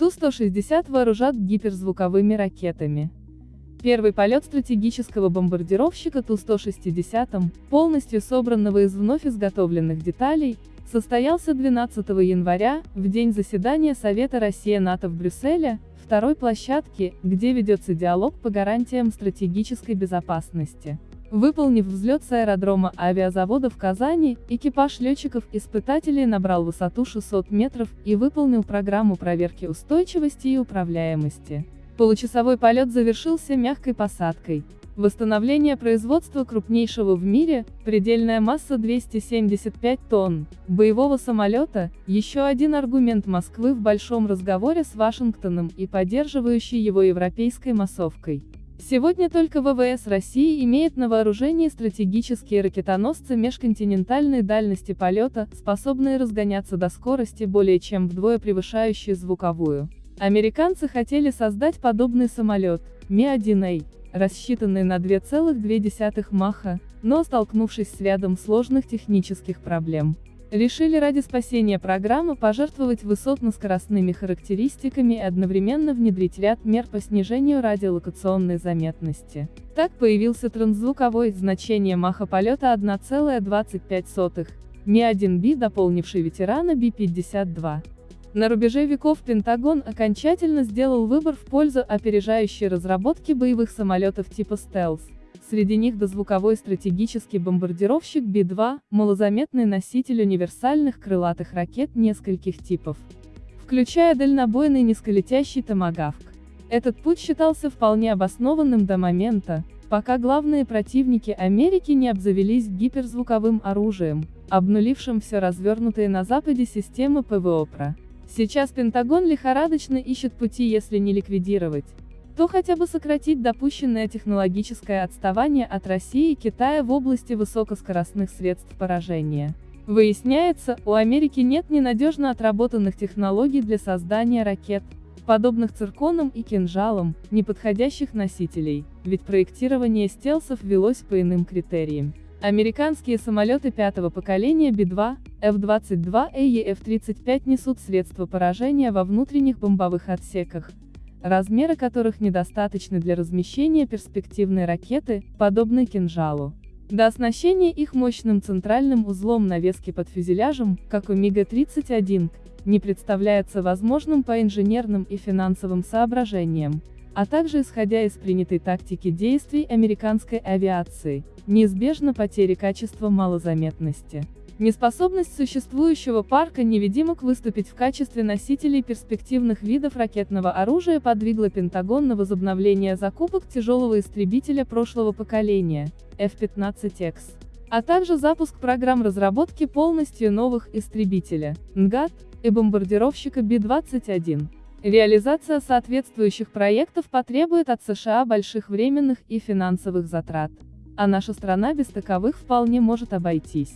Ту-160 вооружат гиперзвуковыми ракетами. Первый полет стратегического бомбардировщика Ту-160, полностью собранного из вновь изготовленных деталей, состоялся 12 января, в день заседания Совета Россия-НАТО в Брюсселе, второй площадки, где ведется диалог по гарантиям стратегической безопасности. Выполнив взлет с аэродрома авиазавода в Казани, экипаж летчиков-испытателей набрал высоту 600 метров и выполнил программу проверки устойчивости и управляемости. Получасовой полет завершился мягкой посадкой. Восстановление производства крупнейшего в мире, предельная масса 275 тонн, боевого самолета, еще один аргумент Москвы в большом разговоре с Вашингтоном и поддерживающий его европейской массовкой. Сегодня только ВВС России имеет на вооружении стратегические ракетоносцы межконтинентальной дальности полета, способные разгоняться до скорости более чем вдвое превышающей звуковую. Американцы хотели создать подобный самолет, Ми-1А, рассчитанный на 2,2 Маха, но столкнувшись с рядом сложных технических проблем, решили ради спасения программы пожертвовать высотно-скоростными характеристиками и одновременно внедрить ряд мер по снижению радиолокационной заметности. Так появился трансзвуковой, значение маха полета 1,25, Ми-1Б дополнивший ветерана Би-52. На рубеже веков Пентагон окончательно сделал выбор в пользу опережающей разработки боевых самолетов типа стелс. Среди них дозвуковой стратегический бомбардировщик Би-2, малозаметный носитель универсальных крылатых ракет нескольких типов, включая дальнобойный низколетящий томагавк. Этот путь считался вполне обоснованным до момента, пока главные противники Америки не обзавелись гиперзвуковым оружием, обнулившим все развернутые на Западе системы ПВО ПРО. Сейчас Пентагон лихорадочно ищет пути если не ликвидировать, то хотя бы сократить допущенное технологическое отставание от России и Китая в области высокоскоростных средств поражения. Выясняется, у Америки нет ненадежно отработанных технологий для создания ракет, подобных цирконам и кинжалам, неподходящих носителей, ведь проектирование стелсов велось по иным критериям. Американские самолеты пятого поколения Би-2, F-22 и F-35 несут средства поражения во внутренних бомбовых отсеках, размеры которых недостаточны для размещения перспективной ракеты, подобной кинжалу. До оснащения их мощным центральным узлом навески под фюзеляжем, как у МиГ-31, не представляется возможным по инженерным и финансовым соображениям, а также исходя из принятой тактики действий американской авиации, неизбежно потери качества малозаметности. Неспособность существующего парка невидимок выступить в качестве носителей перспективных видов ракетного оружия подвигла Пентагон на возобновление закупок тяжелого истребителя прошлого поколения, F-15X, а также запуск программ разработки полностью новых истребителя, НГАТ, и бомбардировщика Би-21. Реализация соответствующих проектов потребует от США больших временных и финансовых затрат. А наша страна без таковых вполне может обойтись.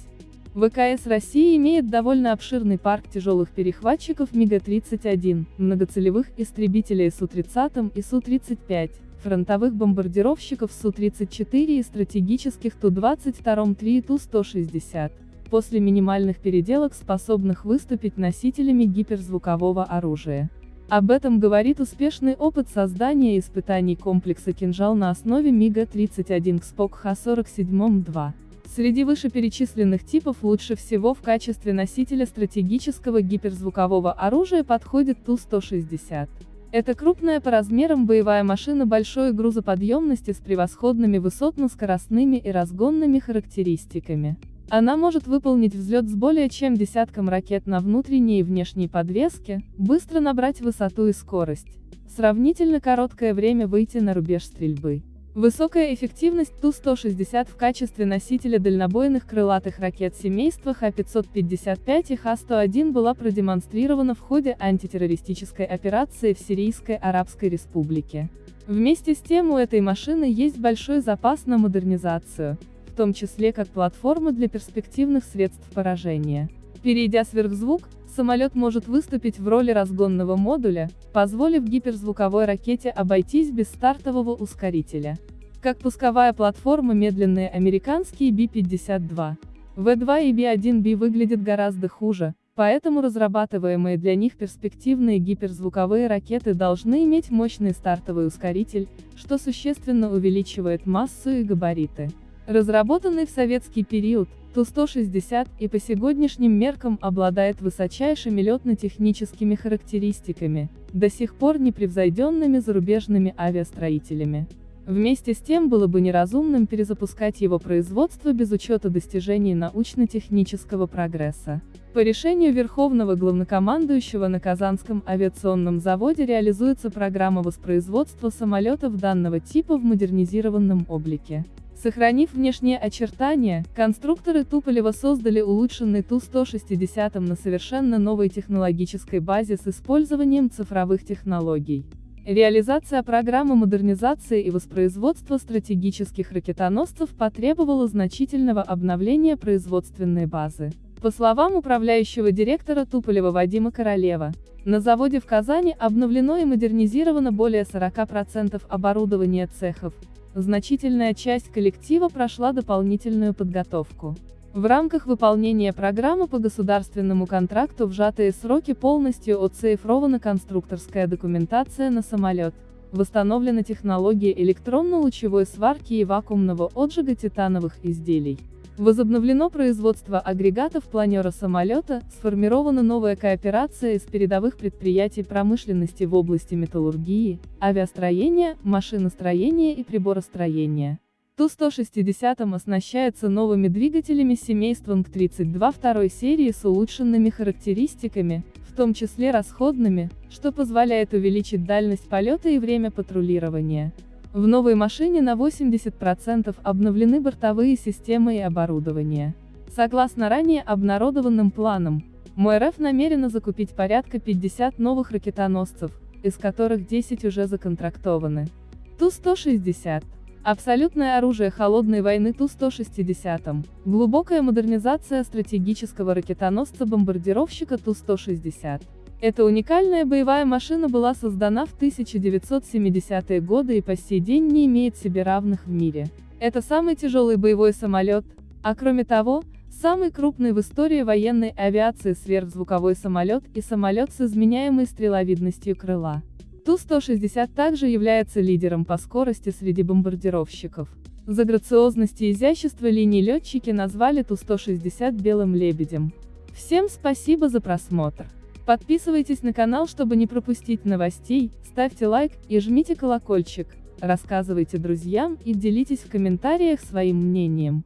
ВКС России имеет довольно обширный парк тяжелых перехватчиков МиГ-31, многоцелевых истребителей Су-30 и Су-35, фронтовых бомбардировщиков Су-34 и стратегических Ту-22-3 и Ту-160, после минимальных переделок способных выступить носителями гиперзвукового оружия. Об этом говорит успешный опыт создания и испытаний комплекса «Кинжал» на основе МиГа-31 КСПОК Х-47-2. Среди вышеперечисленных типов лучше всего в качестве носителя стратегического гиперзвукового оружия подходит Ту-160. Это крупная по размерам боевая машина большой грузоподъемности с превосходными высотно-скоростными и разгонными характеристиками. Она может выполнить взлет с более чем десятком ракет на внутренней и внешней подвеске, быстро набрать высоту и скорость, сравнительно короткое время выйти на рубеж стрельбы. Высокая эффективность Ту-160 в качестве носителя дальнобойных крылатых ракет семейства Х-555 и Х-101 была продемонстрирована в ходе антитеррористической операции в Сирийской Арабской Республике. Вместе с тем у этой машины есть большой запас на модернизацию, в том числе как платформа для перспективных средств поражения. Перейдя сверхзвук, самолет может выступить в роли разгонного модуля, позволив гиперзвуковой ракете обойтись без стартового ускорителя. Как пусковая платформа медленные американские Би-52. В-2 и Би-1B выглядят гораздо хуже, Поэтому разрабатываемые для них перспективные гиперзвуковые ракеты должны иметь мощный стартовый ускоритель, что существенно увеличивает массу и габариты. Разработанный в советский период, Ту-160 и по сегодняшним меркам обладает высочайшими летно-техническими характеристиками, до сих пор непревзойденными зарубежными авиастроителями. Вместе с тем было бы неразумным перезапускать его производство без учета достижений научно-технического прогресса. По решению Верховного главнокомандующего на Казанском авиационном заводе реализуется программа воспроизводства самолетов данного типа в модернизированном облике. Сохранив внешние очертания, конструкторы Туполева создали улучшенный Ту-160 на совершенно новой технологической базе с использованием цифровых технологий. Реализация программы модернизации и воспроизводства стратегических ракетоносцев потребовала значительного обновления производственной базы. По словам управляющего директора Туполева Вадима Королева, на заводе в Казани обновлено и модернизировано более 40% оборудования цехов. Значительная часть коллектива прошла дополнительную подготовку. В рамках выполнения программы по государственному контракту в сжатые сроки полностью оцифрована конструкторская документация на самолет. Восстановлена технология электронно-лучевой сварки и вакуумного отжига титановых изделий. Возобновлено производство агрегатов планера самолета, сформирована новая кооперация из передовых предприятий промышленности в области металлургии, авиастроения, машиностроения и приборостроения. Ту-160 оснащается новыми двигателями семейством К-32 второй серии с улучшенными характеристиками, в том числе расходными, что позволяет увеличить дальность полета и время патрулирования. В новой машине на 80% обновлены бортовые системы и оборудование. Согласно ранее обнародованным планам, МРФ намерена закупить порядка 50 новых ракетоносцев, из которых 10 уже законтрактованы. Ту-160 Абсолютное оружие холодной войны Ту-160. Глубокая модернизация стратегического ракетоносца-бомбардировщика Ту-160. Эта уникальная боевая машина была создана в 1970-е годы и по сей день не имеет себе равных в мире. Это самый тяжелый боевой самолет, а кроме того, самый крупный в истории военной авиации сверхзвуковой самолет и самолет с изменяемой стреловидностью крыла. Ту-160 также является лидером по скорости среди бомбардировщиков. За грациозность и изящество линий летчики назвали Ту-160 белым лебедем. Всем спасибо за просмотр. Подписывайтесь на канал, чтобы не пропустить новостей, ставьте лайк и жмите колокольчик, рассказывайте друзьям и делитесь в комментариях своим мнением.